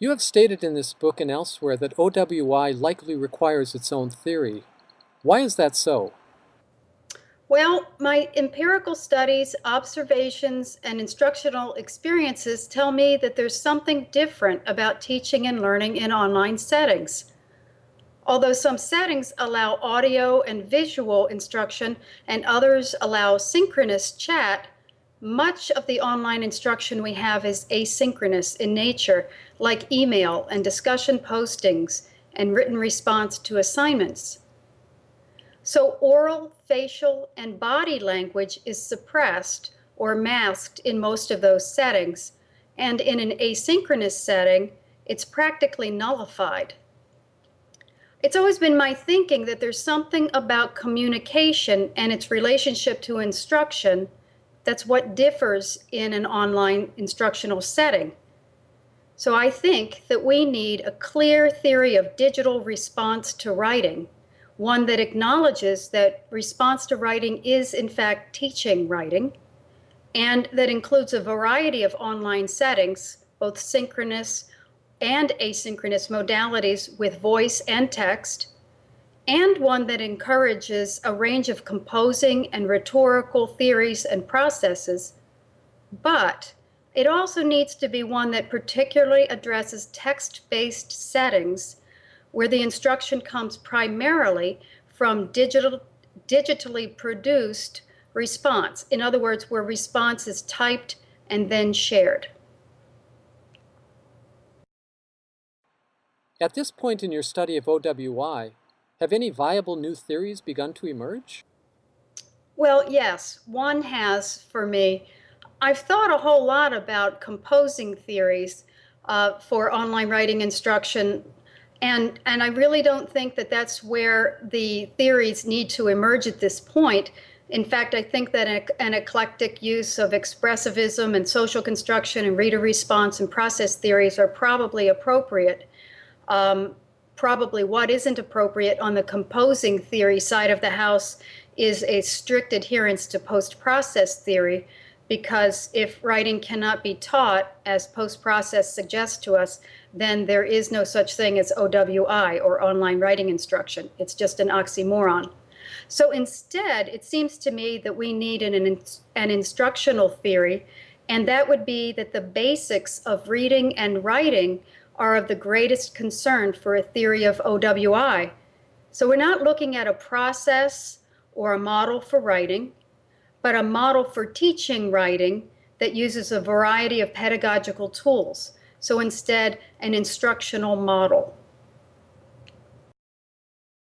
You have stated in this book and elsewhere that OWI likely requires its own theory. Why is that so? Well, my empirical studies, observations, and instructional experiences tell me that there's something different about teaching and learning in online settings. Although some settings allow audio and visual instruction and others allow synchronous chat, much of the online instruction we have is asynchronous in nature, like email and discussion postings and written response to assignments. So oral, facial, and body language is suppressed or masked in most of those settings, and in an asynchronous setting, it's practically nullified. It's always been my thinking that there's something about communication and its relationship to instruction that's what differs in an online instructional setting. So I think that we need a clear theory of digital response to writing, one that acknowledges that response to writing is in fact teaching writing, and that includes a variety of online settings, both synchronous and asynchronous modalities with voice and text, and one that encourages a range of composing and rhetorical theories and processes, but it also needs to be one that particularly addresses text-based settings where the instruction comes primarily from digital, digitally produced response. In other words, where response is typed and then shared. At this point in your study of OWI, have any viable new theories begun to emerge? Well, yes, one has for me. I've thought a whole lot about composing theories uh, for online writing instruction, and, and I really don't think that that's where the theories need to emerge at this point. In fact, I think that an, eclectic use of expressivism and social construction and reader response and process theories are probably appropriate. Um, probably what isn't appropriate on the composing theory side of the house is a strict adherence to post-process theory because if writing cannot be taught as post-process suggests to us, then there is no such thing as OWI or online writing instruction. It's just an oxymoron. So instead, it seems to me that we need an, an instructional theory, and that would be that the basics of reading and writing are of the greatest concern for a theory of OWI. So we're not looking at a process or a model for writing, but a model for teaching writing that uses a variety of pedagogical tools. So instead, an instructional model.